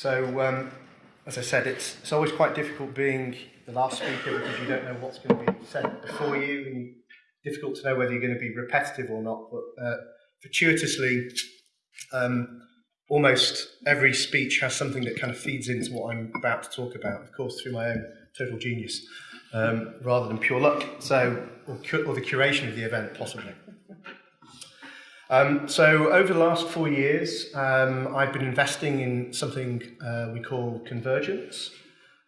So, um, as I said, it's, it's always quite difficult being the last speaker because you don't know what's going to be said before you, and difficult to know whether you're going to be repetitive or not. But uh, fortuitously, um, almost every speech has something that kind of feeds into what I'm about to talk about, of course, through my own total genius, um, rather than pure luck, so or, or the curation of the event, possibly. Um, so over the last four years, um, I've been investing in something uh, we call convergence.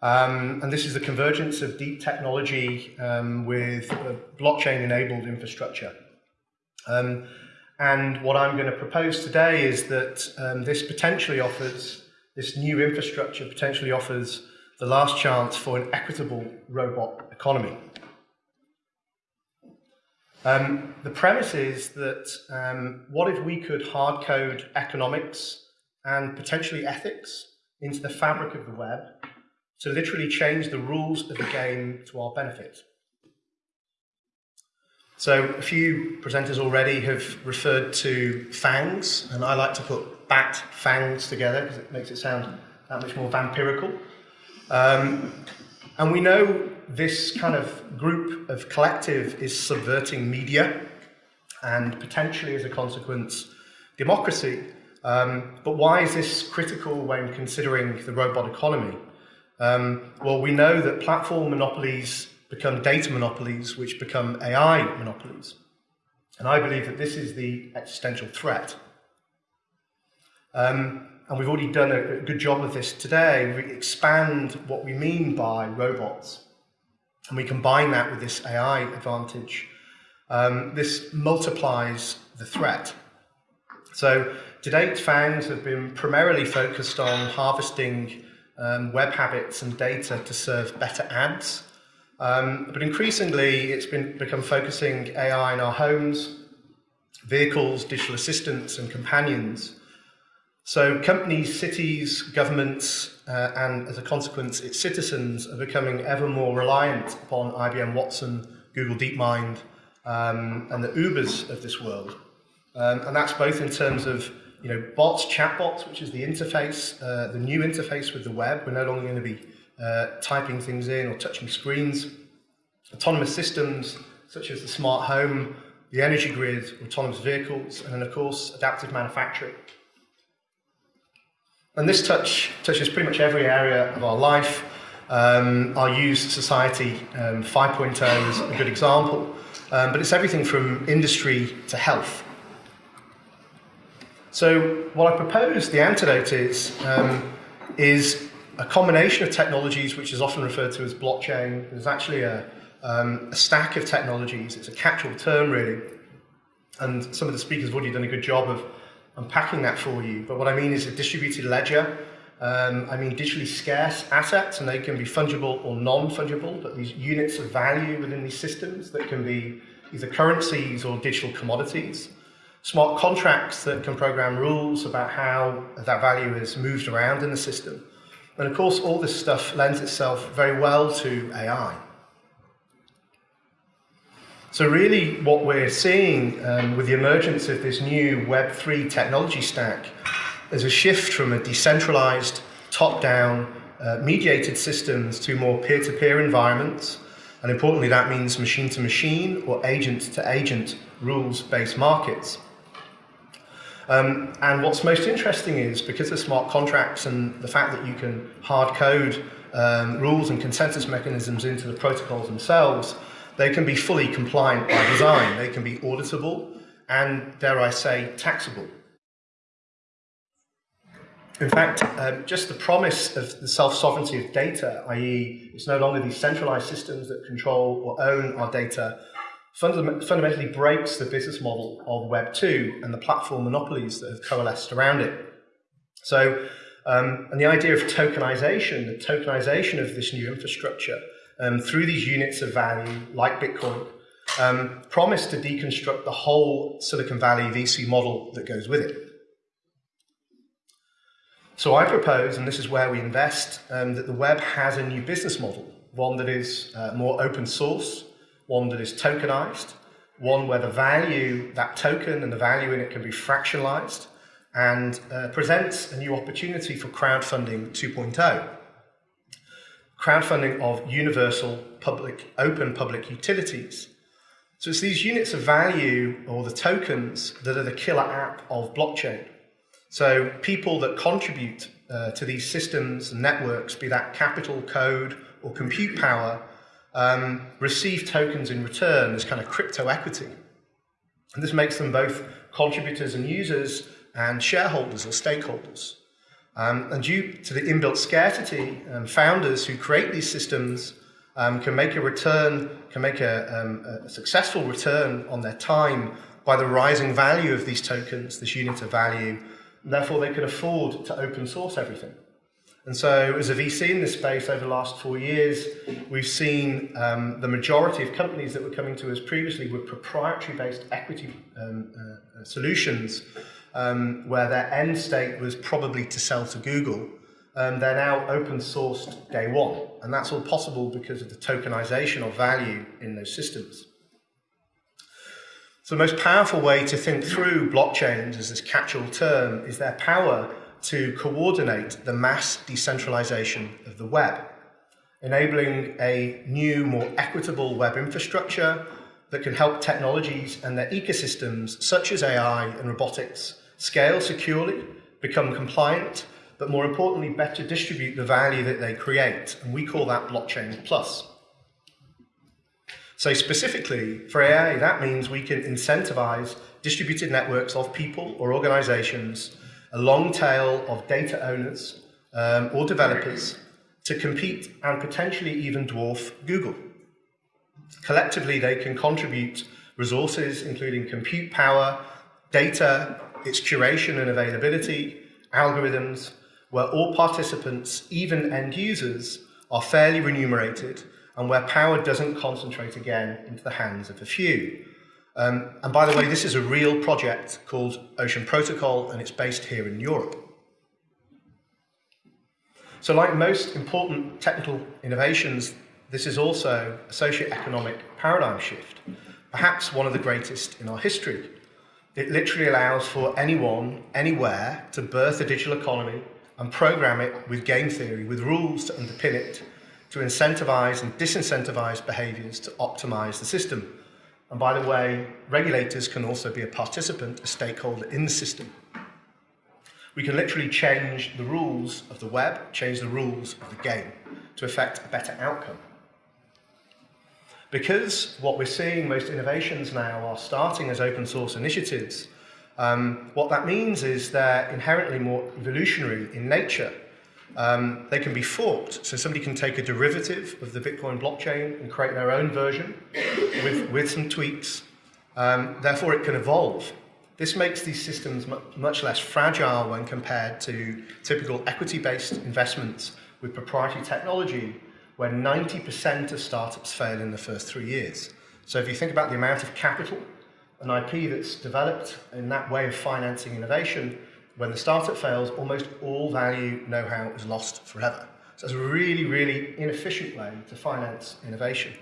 Um, and this is the convergence of deep technology um, with blockchain-enabled infrastructure. Um, and what I'm going to propose today is that um, this potentially offers, this new infrastructure potentially offers the last chance for an equitable robot economy. Um, the premise is that um, what if we could hard code economics and potentially ethics into the fabric of the web to literally change the rules of the game to our benefit? So a few presenters already have referred to FANGs, and I like to put BAT FANGs together because it makes it sound that much more vampirical. Um, and we know this kind of group of collective is subverting media and potentially as a consequence democracy. Um, but why is this critical when considering the robot economy? Um, well, we know that platform monopolies become data monopolies, which become AI monopolies. And I believe that this is the existential threat. Um, and we've already done a, good job of this today. We expand what we mean by robots and we combine that with this AI advantage, um, this multiplies the threat. So to date, FANGs have been primarily focused on harvesting um, web habits and data to serve better ads. Um, but increasingly, it's been become focusing AI in our homes, vehicles, digital assistants, and companions. So companies, cities, governments, uh, and as a consequence, its citizens are becoming ever more reliant upon IBM Watson, Google DeepMind, um, and the Ubers of this world. Um, and that's both in terms of you know, bots, chatbots, which is the interface, uh, the new interface with the web. We're no longer going to be uh, typing things in or touching screens. Autonomous systems, such as the smart home, the energy grid, autonomous vehicles, and then, of course, adaptive manufacturing. And this touch touches pretty much every area of our life. Um, our used society um, 5.0 is a good example, um, but it's everything from industry to health. So what I propose the antidote is, um, is a combination of technologies which is often referred to as blockchain. There's actually a, um, a stack of technologies. It's a catch-all term, really. And some of the speakers have already done a good job of unpacking that for you. But what I mean is a distributed ledger. Um, I mean digitally scarce assets, and they can be fungible or non-fungible, but these units of value within these systems that can be either currencies or digital commodities. Smart contracts that can program rules about how that value is moved around in the system. And of course, all this stuff lends itself very well to AI. So really what we're seeing um, with the emergence of this new Web3 technology stack is a shift from a decentralized, top-down, uh, mediated systems to more peer-to-peer -peer environments. And importantly, that means machine-to-machine -machine or agent-to-agent rules-based markets. Um, and what's most interesting is because of smart contracts and the fact that you can hard code um, rules and consensus mechanisms into the protocols themselves, they can be fully compliant by design. They can be auditable and, dare I say, taxable. In fact, um, just the promise of the self-sovereignty of data, i.e. it's no longer these centralized systems that control or own our data, funda fundamentally breaks the business model of Web 2 and the platform monopolies that have coalesced around it. So, um, and the idea of tokenization, the tokenization of this new infrastructure, um, through these units of value, like Bitcoin, um, promise to deconstruct the whole Silicon Valley VC model that goes with it. So I propose, and this is where we invest, um, that the web has a new business model, one that is uh, more open source, one that is tokenized, one where the value, that token and the value in it can be fractionalized, and uh, presents a new opportunity for crowdfunding 2.0. Crowdfunding of universal public, open public utilities. So it's these units of value or the tokens that are the killer app of blockchain. So people that contribute uh, to these systems and networks, be that capital, code, or compute power, um, receive tokens in return as kind of crypto equity. And this makes them both contributors and users and shareholders or stakeholders. Um, and due to the inbuilt scarcity, um, founders who create these systems um, can make a return, can make a, um, a, successful return on their time by the rising value of these tokens, this unit of value, and therefore they can afford to open source everything. And so as a VC in this space over the last four years, we've seen um, the majority of companies that were coming to us previously were proprietary-based equity um, uh, uh, solutions um, where their end state was probably to sell to Google. Um, they're now open sourced day one. And that's all possible because of the tokenization of value in those systems. So the most powerful way to think through blockchains as this catch-all term is their power to coordinate the mass decentralization of the web, enabling a new, more equitable web infrastructure that can help technologies and their ecosystems, such as AI and robotics, scale securely, become compliant, but more importantly, better distribute the value that they create. And we call that blockchain plus. So specifically for AI, that means we can incentivize distributed networks of people or organizations a long tail of data owners um, or developers to compete and potentially even dwarf Google. Collectively, they can contribute resources, including compute power, data, its curation and availability, algorithms, where all participants, even end users, are fairly remunerated and where power doesn't concentrate again into the hands of a few. Um, and by the way, this is a real project called Ocean Protocol, and it's based here in Europe. So like most important technical innovations, this is also a socio-economic paradigm shift, perhaps one of the greatest in our history. It literally allows for anyone, anywhere, to birth a digital economy and program it with game theory, with rules to underpin it, to incentivize and disincentivize behaviors to optimize the system. And by the way, regulators can also be a participant, a stakeholder in the system. We can literally change the rules of the web, change the rules of the game to affect a better outcome. Because what we're seeing, most innovations now are starting as open source initiatives, um, what that means is they're inherently more evolutionary in nature um, they can be forked, so somebody can take a derivative of the Bitcoin blockchain and create their own version with, with some tweaks. Um, therefore, it can evolve. This makes these systems much less fragile when compared to typical equity-based investments with proprietary technology, where 90% of startups fail in the first three years. So if you think about the amount of capital and IP that's developed in that way of financing innovation, when the startup fails, almost all value know-how is lost forever. So it's a really, really inefficient way to finance innovation.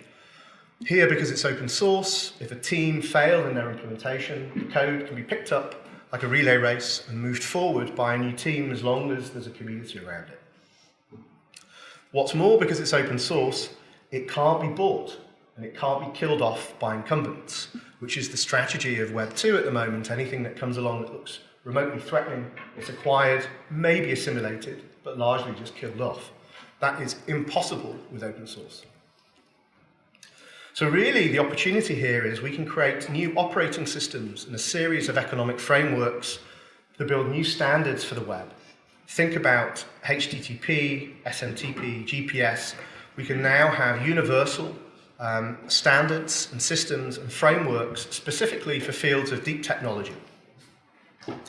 Here, because it's open source, if a team failed in their implementation, the code can be picked up like a relay race and moved forward by a new team as long as there's a community around it. What's more, because it's open source, it can't be bought and it can't be killed off by incumbents, which is the strategy of Web 2 at the moment. Anything that comes along that looks remotely threatening, it's acquired, maybe assimilated, but largely just killed off. That is impossible with open source. So really, the opportunity here is we can create new operating systems and a series of economic frameworks to build new standards for the web. Think about HTTP, SMTP, GPS. We can now have universal um, standards and systems and frameworks specifically for fields of deep technology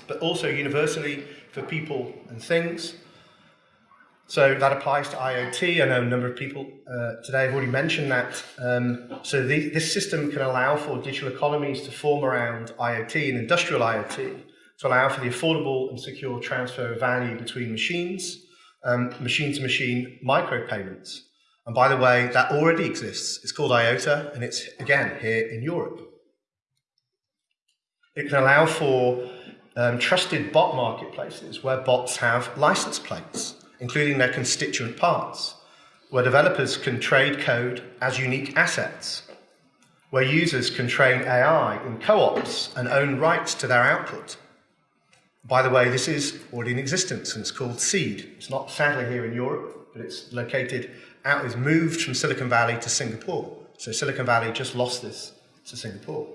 but also universally for people and things. So that applies to IoT. I know a number of people uh, today have already mentioned that. Um, so the, this system can allow for digital economies to form around IoT and industrial IoT to allow for the affordable and secure transfer of value between machines, um, machine-to-machine -machine micropayments. And by the way, that already exists. It's called IOTA, and it's, again, here in Europe. It can allow for um, trusted bot marketplaces where bots have license plates, including their constituent parts, where developers can trade code as unique assets, where users can train AI in co-ops and own rights to their output. By the way, this is already in existence and it's called Seed. It's not sadly here in Europe, but it's located out, it's moved from Silicon Valley to Singapore. So Silicon Valley just lost this to Singapore.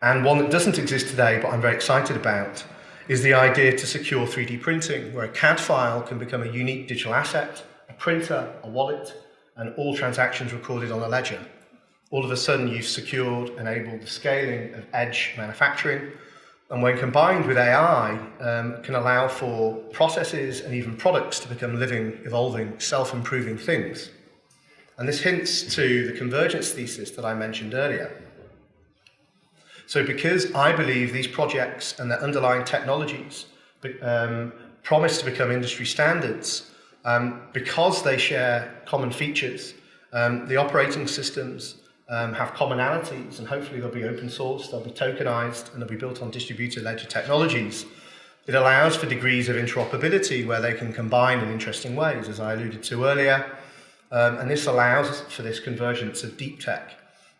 And one that doesn't exist today, but I'm very excited about, is the idea to secure 3D printing, where a CAD file can become a unique digital asset, a printer, a wallet, and all transactions recorded on a ledger. All of a sudden, you've secured, enabled the scaling of edge manufacturing, and when combined with AI, um, can allow for processes and even products to become living, evolving, self-improving things. And this hints to the convergence thesis that I mentioned earlier. So because I believe these projects and their underlying technologies um, promise to become industry standards, um, because they share common features, um, the operating systems um, have commonalities and hopefully they'll be open source, they'll be tokenized and they'll be built on distributed ledger technologies. It allows for degrees of interoperability where they can combine in interesting ways, as I alluded to earlier. Um, and this allows for this convergence of deep tech.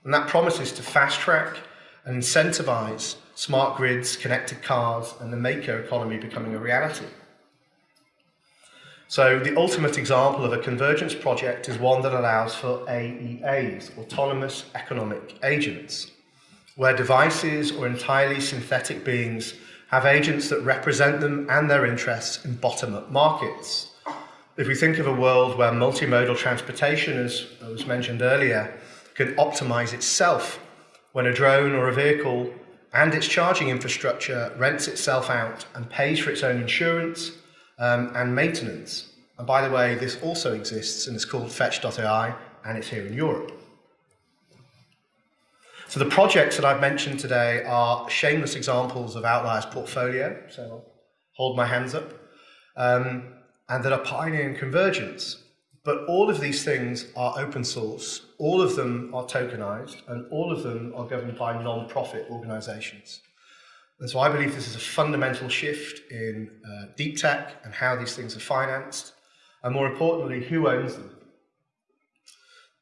And that promises to fast track and incentivize smart grids, connected cars, and the maker economy becoming a reality. So the ultimate example of a convergence project is one that allows for AEAs, autonomous economic agents, where devices or entirely synthetic beings have agents that represent them and their interests in bottom-up markets. If we think of a world where multimodal transportation, as was mentioned earlier, can optimize itself when a drone or a vehicle and its charging infrastructure rents itself out and pays for its own insurance um, and maintenance. And by the way, this also exists and it's called Fetch.ai and it's here in Europe. So the projects that I've mentioned today are shameless examples of Outlier's portfolio, so I'll hold my hands up, um, and that are pioneering convergence. But all of these things are open source, all of them are tokenized, and all of them are governed by non-profit organizations. And so I believe this is a fundamental shift in uh, deep tech and how these things are financed, and more importantly, who owns them.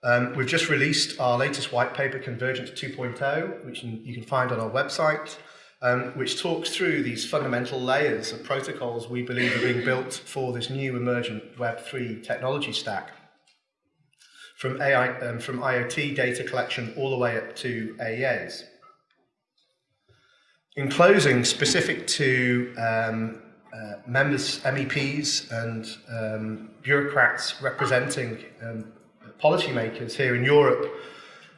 Um, we've just released our latest white paper, Convergence 2.0, which you can find on our website um, which talks through these fundamental layers of protocols we believe are being built for this new emergent Web3 technology stack. From, AI, um, from IoT data collection all the way up to AEAs. In closing, specific to um, uh, members, MEPs and um, bureaucrats representing um, policymakers here in Europe,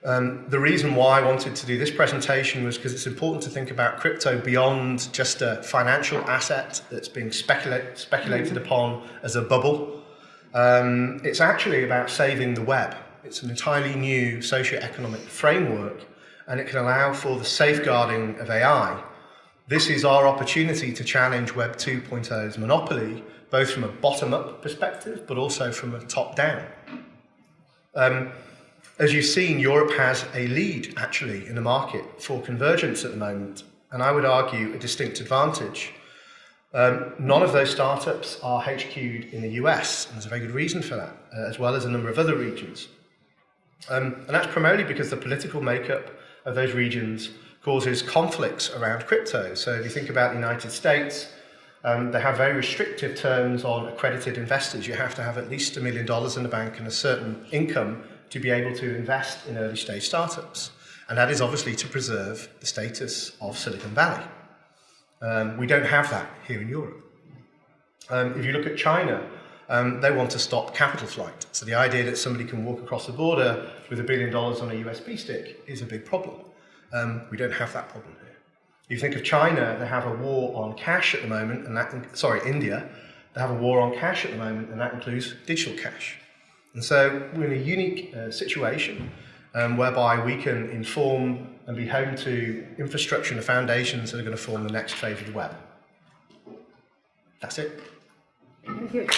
um, the reason why I wanted to do this presentation was because it's important to think about crypto beyond just a financial asset that's being speculate, speculated upon as a bubble. Um, it's actually about saving the web. It's an entirely new socio-economic framework and it can allow for the safeguarding of AI. This is our opportunity to challenge Web 2.0's monopoly, both from a bottom-up perspective, but also from a top-down. Um, as you've seen, Europe has a lead, actually, in the market for convergence at the moment, and I would argue a distinct advantage. Um, none of those startups are HQ'd in the US, and there's a very good reason for that, uh, as well as a number of other regions. Um, and that's primarily because the political makeup of those regions causes conflicts around crypto. So if you think about the United States, um, they have very restrictive terms on accredited investors. You have to have at least a million dollars in the bank and a certain income to be able to invest in early stage startups. And that is obviously to preserve the status of Silicon Valley. Um, we don't have that here in Europe. Um, if you look at China, um, they want to stop capital flight. So the idea that somebody can walk across the border with a billion dollars on a USB stick is a big problem. Um, we don't have that problem here. You think of China, they have a war on cash at the moment, and that, sorry, India, they have a war on cash at the moment, and that includes digital cash. And so we're in a unique uh, situation um, whereby we can inform and be home to infrastructure and the foundations that are going to form the next phase of the web. That's it. Thank you.